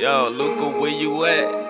Yo, Luca, where you at?